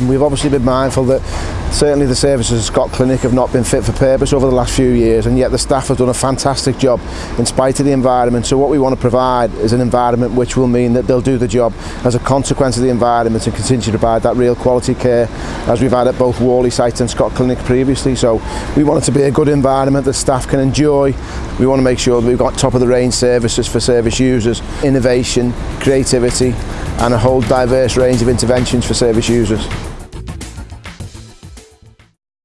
And we've obviously been mindful that certainly the services at Scott Clinic have not been fit for purpose over the last few years and yet the staff have done a fantastic job in spite of the environment so what we want to provide is an environment which will mean that they'll do the job as a consequence of the environment and continue to provide that real quality care as we've had at both Worley site and Scott Clinic previously so we want it to be a good environment that staff can enjoy we want to make sure that we've got top of the range services for service users innovation creativity and a whole diverse range of interventions for service users.